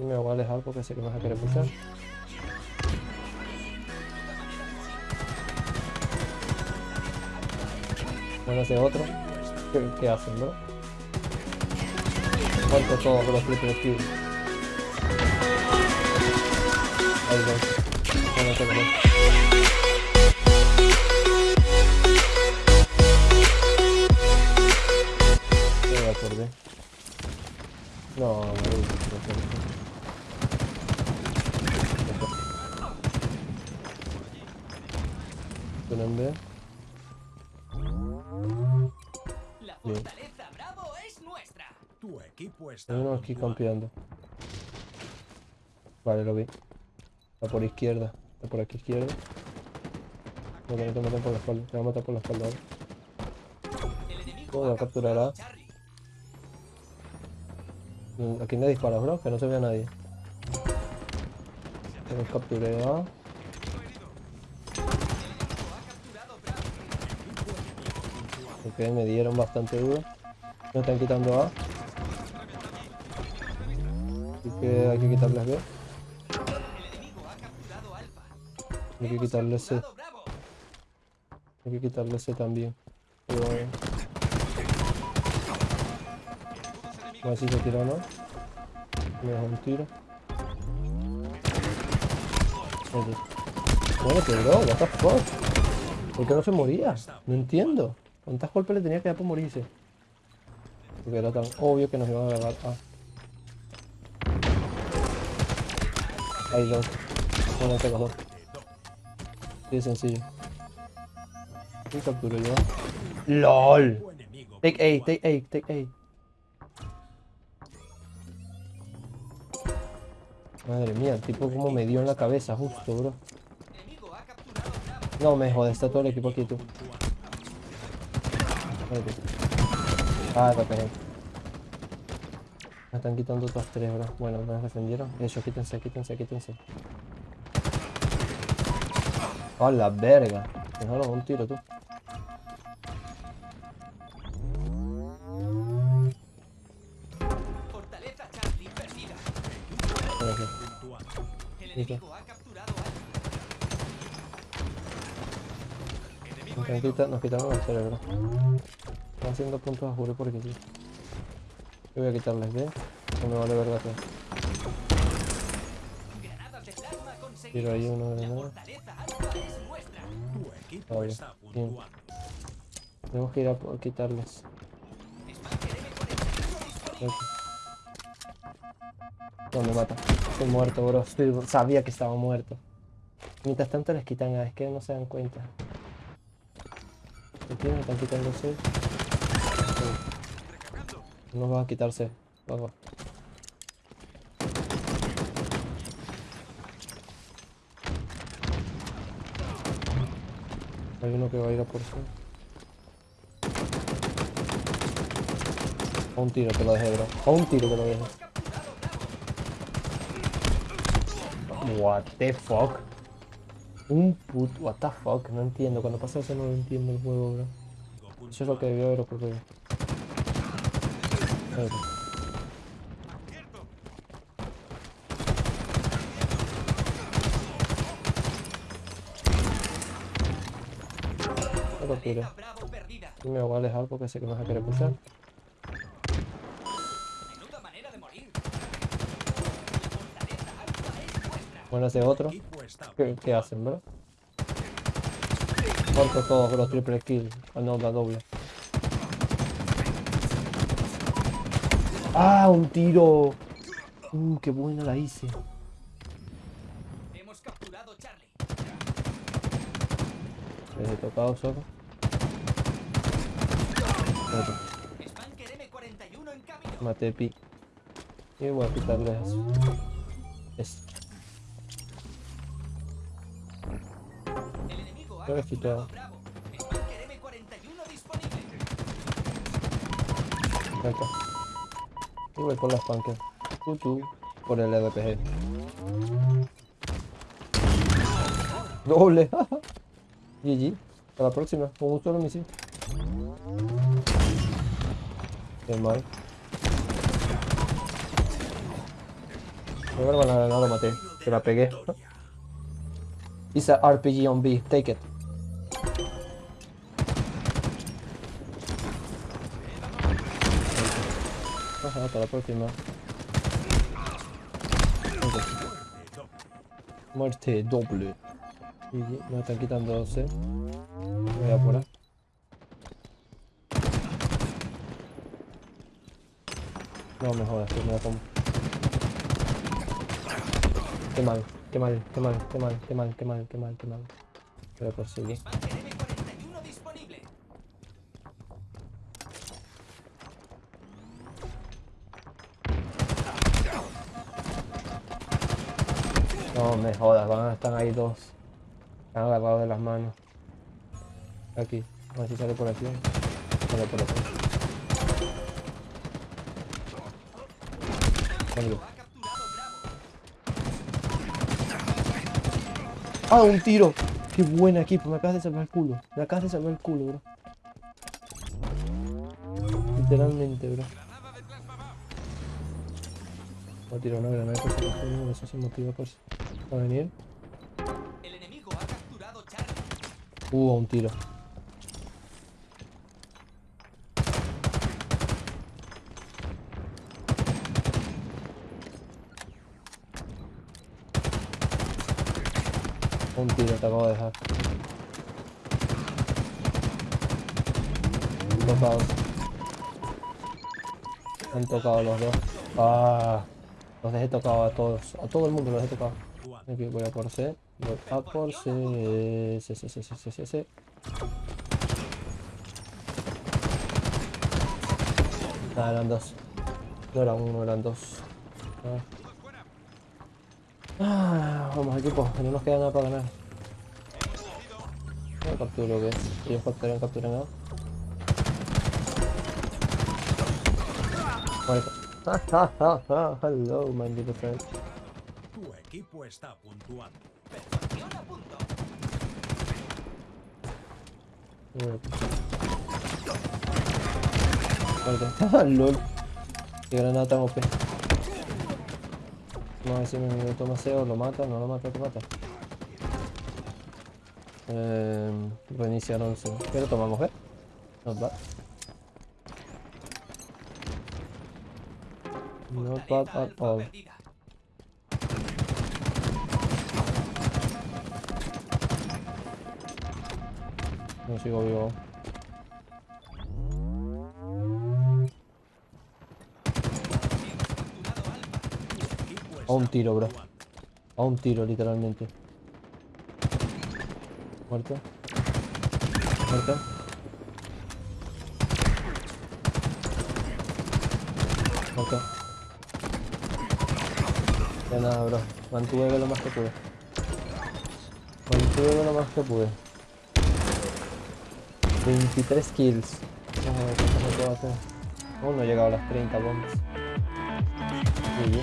Me voy a alejar porque sé que vas a querer pushar. Bueno, ese otro. ¿Qué, hacen? Muerto todo con los triple kills. Ahí va. Bueno, no. La fortaleza Bravo es nuestra. Tu equipo está Hay uno aquí campeando. Vale, lo vi. Está por izquierda. Está por aquí izquierda. No, que no te matan por la espalda. Te va a matar por la espalda ahora. Capturará. capturado a. Mm, ¿A quién le disparas, bro? Que no se vea nadie. Que los capturé a... El enemigo ha capturado Bravo. Ok, me dieron bastante duro. Me están quitando A. Así que hay que quitarles B. Hay que quitarle C. Hay que quitarle C también. Pero... A ver si se tira o no. Me deja un tiro. Bueno, que bro, what the fuck. ¿Por qué no se moría? No entiendo. ¿Cuántas golpes le tenía que dar por morirse? Porque era tan obvio que nos iban a agarrar. Ah. Hay dos. Bueno, los dos. Sí, sencillo. Y capturo yo. LOL. Take A, take A, take A. Madre mía, el tipo como me dio en la cabeza justo, bro. No me jodas, está todo el equipo aquí, tú. Ah, te pegué. Me están quitando otros tres, bro. Bueno, me defendieron. Eso, quítense, quítense, quítense. A la verga. Déjalo un tiro, tú. Fortaleza Charlie perdida. Ven aquí. Puntuado. El ¿Y qué? enemigo ha capturado Alfa. Nos, quita- nos el cerebro. Están haciendo puntos a juro porque sí. Yo voy a quitarles B. No me vale verga de conseguidas. Tiro ahí uno de equipo Oye, bien. Tenemos que ir a por- quitarles. Spanker M41 disponible. Ok. No me mata. Estoy muerto, bro. Sabía que estaba muerto. Mientras tanto les quitan A, es que no se dan cuenta. Aquí me están quitando C. No vas a quitarse. Vamos. Hay uno que va a ir a por C. A un tiro te lo dejé, bro. A un tiro te lo dejé. What the fuck? Un put... What the fuck? No entiendo. Cuando pasa eso no lo entiendo el juego, bro. Eso es lo que debió haber ocurrido. Lo perdida. Y me voy a alejar porque sé que me vas a querer nuestra. Bueno, ese otro. ¿Qué, qué hacen, bro? Muertos todos los triple kills. Ah, no, la doble. ¡Ah! ¡Un tiro! ¡Uh, qué buena la hice! Hemos capturado Charlie. Les he tocado solo. Espérate, Spanker M41 en camino. maté pi. Y voy a quitarles esto. El enemigo ha Ya lo he capturado quitado. Bravo. Spanker M41 disponible. Acá. Y voy por las panques. Tú, tú. Por el EDPG. Doble. GG. Hasta la próxima. Con un solo misil. Qué mal. Creo que no, no lo maté, que la pegué. It's a RPG on B, take it. Hasta la próxima. Muerte doble. Y me están quitando 12. Voy a ahí. No me jodas, que me la como. Qué mal, qué mal, qué mal, qué mal, qué mal, qué mal, qué mal, qué mal. Voy a. me jodas, van, están ahí dos. Están agarrados de las manos. Aquí, a ver si sale por aquí. Sale por aquí. ¡Ah, un tiro! ¡Qué buen equipo! Me acabas de salvar el culo. Me acabas de salvar el culo, bro. Literalmente, bro. Voy a tirar una granada por si acaso, no, eso se motiva por para venir. El enemigo ha capturado Charlie. Hubo un tiro. Un tiro te acabo de dejar. Tocados. Han tocado los dos. Ah, los dejé tocados a todos. A todo el mundo los dejé tocados. Aquí voy a por C. Voy a por C. C, C, C, C, C, C, C. Ah, eran dos. No era uno, eran dos. Ah. Vamos equipo, no nos queda nada para ganar. No capturo que ellos capturan, capturan A. Muerto. Hello, my little friend. Tu equipo está puntuando. Perfección a punto. Muerto. LOL. Qué granada tan OP. Vamos a ver si mi amigo toma SEO, lo mata, no lo mata, lo mata. Eh, reiniciar 11. Pero tomamos B. Not bad. Not bad at all. No sigo vivo. A un tiro, bro. A un tiro, literalmente. Muerto. Muerto. Muerto. Ya nada, bro. Mantuve lo más que pude. Mantuve lo más que pude. 23 kills. Me puedo hacer. Aún no he llegado a las 30 bombas. Bien.